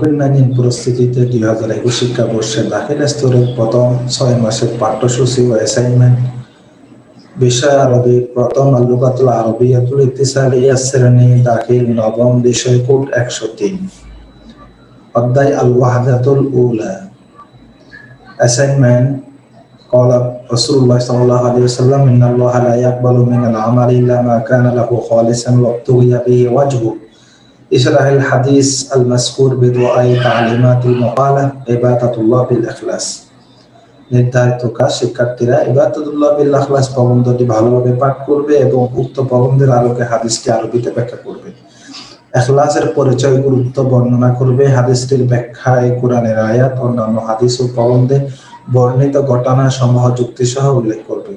Covid nineteen পরিস্থিতিতে দুই হাজার একুশ শিক্ষাবর্ষে দাখিল স্তরের প্রথম ছয় মাসের পাঠ্যসূচি ও অ্যাসাইনমেন্ট বিষয় আরবি প্রথম আলুকাতুল আরবিয়াতুল ইতিসালিয়া শ্রেণী দাখিল নবম বিষয় কোড একশো তিন অধ্যায় আল ওয়াহাদাতুল উলা অ্যাসাইনমেন্ট قال رسول الله صلى الله عليه وسلم إن الله لا يقبل من العمل إلا ما كان له خالصا وابتغي به وجهه اشرح الحديث المذكور بدعاء تعليمات المقالة عبادة الله بالإخلاص নির্ধারিত কাজ শিক্ষার্থীরা ইবাদতুল্লাহ বিল আখলাস প্রবন্ধটি ভালোভাবে পাঠ করবে এবং উক্ত প্রবন্ধের আলোকে হাদিসটি আরবিতে ব্যাখ্যা করবে এখলাসের পরিচয় গুরুত্ব বর্ণনা করবে হাদিসটির ব্যাখ্যায় কোরআনের আয়াত অন্যান্য হাদিস ও প্রবন্ধে বর্ণিত ঘটনা সমূহ যুক্তি সহ উল্লেখ করবে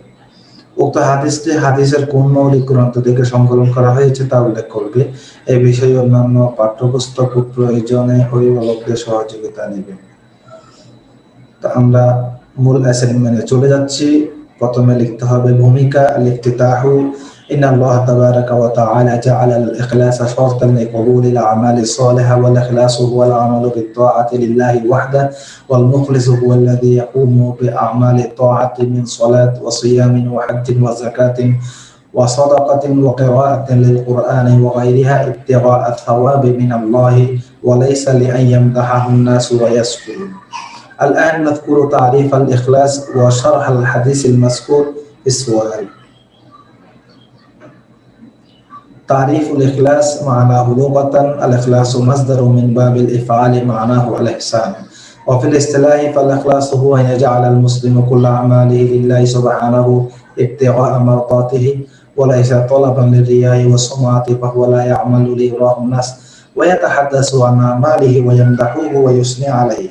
উক্ত হাদিসটি হাদিসের কোন মৌলিক গ্রন্থ থেকে সংকলন করা হয়েছে তা উল্লেখ করবে। এই বিষয়ে অন্যান্য পাঠ্যপুস্তক প্রয়োজনে অভিভাবকদের সহযোগিতা নেবে। তা আমরা মূল অ্যাসাইনমেন্টে চলে যাচ্ছি। প্রথমে লিখতে হবে ভূমিকা, লিখতে তাহু إن الله تبارك وتعالى جعل الإخلاص شرطا لقبول الأعمال الصالحة والإخلاص هو العمل بالطاعة لله وحده والمخلص هو الذي يقوم بأعمال الطاعة من صلاة وصيام وحج وزكاة وصدقة وقراءة للقرآن وغيرها ابتغاء الثواب من الله وليس لأن يمدحه الناس ويسكتوا الآن نذكر تعريف الإخلاص وشرح الحديث المذكور في السؤال. تعريف الإخلاص معناه لغة الإخلاص مصدر من باب الإفعال معناه الإحسان. وفي الاصطلاح فالإخلاص هو أن يجعل المسلم كل أعماله لله سبحانه ابتغاء مرضاته وليس طلبا للرياء والسمعة فهو لا يعمل ليراه الناس ويتحدث عن أعماله ويمدحه ويثني عليه.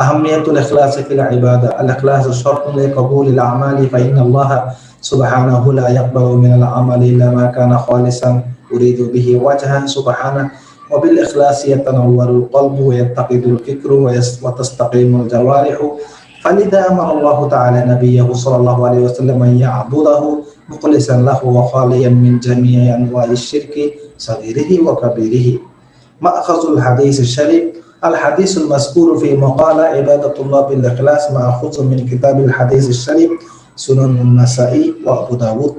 أهمية الإخلاص في العبادة. الإخلاص شرط لقبول الأعمال فإن الله سبحانه لا يقبل من العمل إلا ما كان خالصا. يريد به وجهه سبحانه وبالإخلاص يتنور القلب ويتقد الفكر وتستقيم الجوارح. فلذا أمر الله تعالى نبيه صلى الله عليه وسلم أن يعبده مخلصا له وخاليا من جميع أنواع الشرك صغيره وكبيره. مأخذ الحديث الشريف الحديث المذكور في مقالة عبادة الله بالإخلاص مأخوذ من كتاب الحديث الشريف. سنن النسائي وأبو داود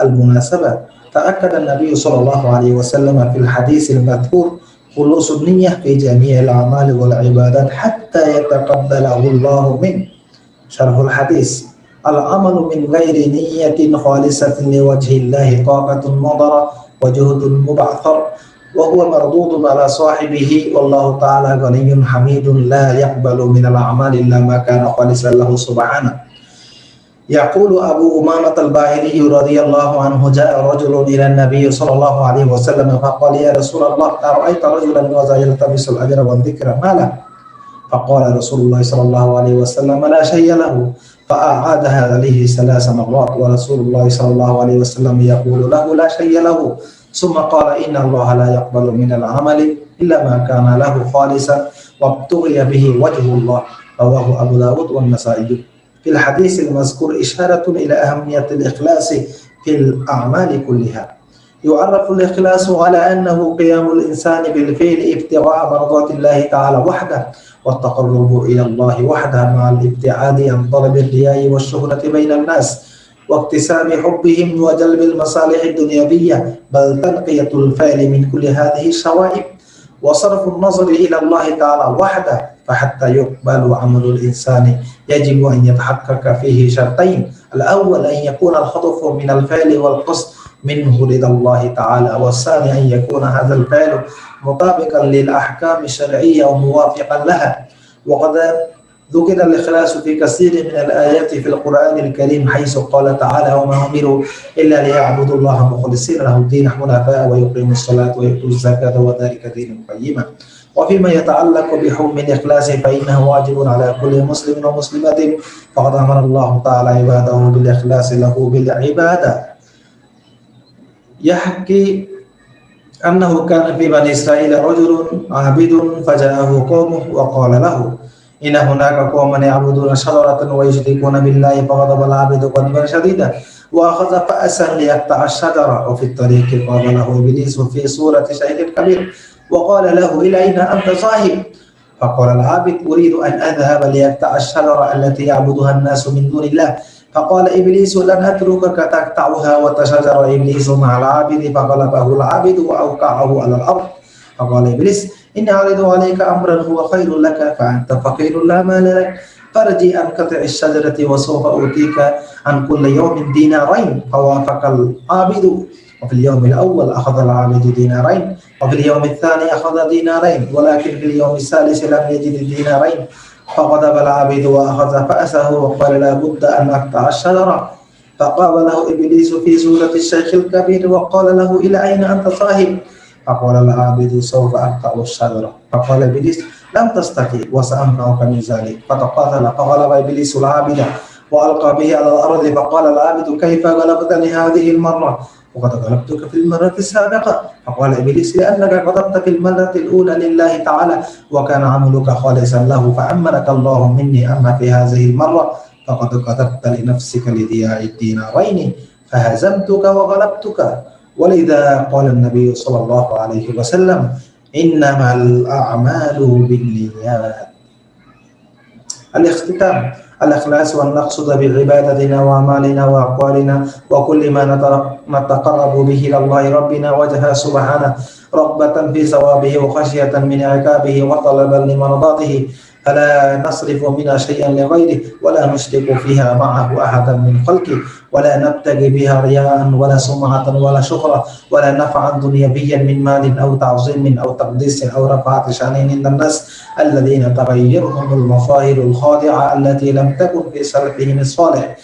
المناسبة تأكد النبي صلى الله عليه وسلم في الحديث المذكور خلوص النية في جميع الأعمال والعبادات حتى يتقبله الله منه شرح الحديث العمل من غير نية خالصة لوجه الله طاقة مضرة وجهد مبعثر وهو مردود على صاحبه والله تعالى غني حميد لا يقبل من الأعمال إلا ما كان خالصا له سبحانه يقول أبو أمامة الباهلي رضي الله عنه جاء رجل إلى النبي صلى الله عليه وسلم فقال يا رسول الله أرأيت رجلا وذا يلتمس الأجر والذكر ما له فقال رسول الله صلى الله عليه وسلم لا شيء له. فأعادها عليه ثلاث مرات ورسول الله صلى الله عليه وسلم يقول له لا شيء له. ثم قال إن الله لا يقبل من العمل إلا ما كان له خالصا وابتغي به وجه الله. رواه أبو داود والنسائي. في الحديث المذكور إشارة إلى أهمية الإخلاص في الأعمال كلها. يعرف الإخلاص على أنه قيام الإنسان بالفعل ابتغاء مرضات الله تعالى وحده والتقرب إلى الله وحده مع الابتعاد عن طلب الرياء والشهرة بين الناس واكتساب حبهم وجلب المصالح الدنيوية بل تنقية الفعل من كل هذه الشوائب وصرف النظر إلى الله تعالى وحده فحتى يقبل عمل الإنسان يجب أن يتحقق فيه شرطين. الأول أن يكون الخطف من الفعل والقصد منه رضا الله تعالى والثاني أن يكون هذا الفعل مطابقا للأحكام الشرعية وموافقا لها. وقد ذكر الإخلاص في كثير من الآيات في القرآن الكريم حيث قال تعالى وما أمروا إلا ليعبدوا الله مخلصين له الدين حنفاء ويقيموا الصلاة ويؤتوا الزكاة وذلك دين قيما. وفيما يتعلق بحكم الإخلاص فإنه واجب على كل مسلم ومسلمة فقد أمر الله تعالى عباده بالإخلاص له بالعبادة يحكي أنه كان في بني إسرائيل رجل عابد فجاءه قومه وقال له إن هناك قوما يعبدون شجرة ويشركون بالله فغضب العابد غضبا شديدا وأخذ فأسا ليقطع الشجرة وفي الطريق قابله إبليس في صورة شيء كبير وقال له إلى أين أنت صاحب فقال العابد أريد أن أذهب ليقطع الشجرة التي يعبدها الناس من دون الله فقال إبليس لن أتركك تقطعها وتشجر إبليس مع العابد فغلبه العابد وأوقعه على الأرض فقال إبليس إني أعرض عليك أمرا هو خير لك فأنت فقير لا مال لك فارجي عن قطع الشجرة وسوف أوتيك عن كل يوم دينارين. فوافق العابد. وفي اليوم الأول أخذ العابد دينارين وفي اليوم الثاني أخذ دينارين ولكن في اليوم الثالث لم يجد دينارين. فغضب العابد وأخذ فأسه وقال لا بد أن أقطع الشجرة. فقال له إبليس في سورة الشيخ الكبير وقال له إلى أين أنت صاحب؟ فقال العابد سوف أقطع الشجرة. فقال إبليس لم تستطيع وسأمنعك من ذلك فتقاتل فغلب إبليس العابد وألقى به على الأرض فقال العابد كيف غلبتني هذه المرة وقد غلبتك في المرة السابقة فقال إبليس لأنك غضبت في المرة الأولى لله تعالى وكان عملك خالصا له فأمنك الله مني أما في هذه المرة فقد كتبت لنفسك لضياع الدينارين فهزمتك وغلبتك ولذا قال النبي صلى الله عليه وسلم إنما الأعمال بالنيات. الاختتام الإخلاص والنقصد بعبادتنا وأعمالنا وأقوالنا وكل ما نتقرب به إلى الله ربنا وجه سبحانه رغبة في ثوابه وخشية من عقابه وطلبا لمرضاته فلا نصرف منها شيئا لغيره ولا نشرك فيها معه أحدا من خلقه ولا نبتغي بها رياء ولا سمعة ولا شهرة ولا نفعا دنيويا من مال أو تعظيم أو تقديس أو رفعة شأن عند الناس الذين تغيرهم المظاهر الخاضعة التي لم تكن في سلفهم الصالح.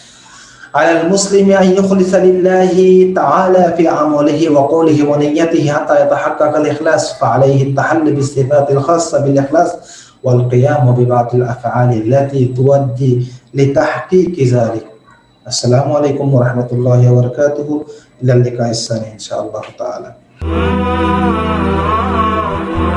على المسلم أن يخلص لله تعالى في عمله وقوله ونيته حتى يتحقق الإخلاص فعليه التحل بالصفات الخاصة بالإخلاص والقيام ببعض الأفعال التي تؤدي لتحقيق ذلك. السلام عليكم ورحمة الله وبركاته. إلى اللقاء الثاني إن شاء الله تعالى.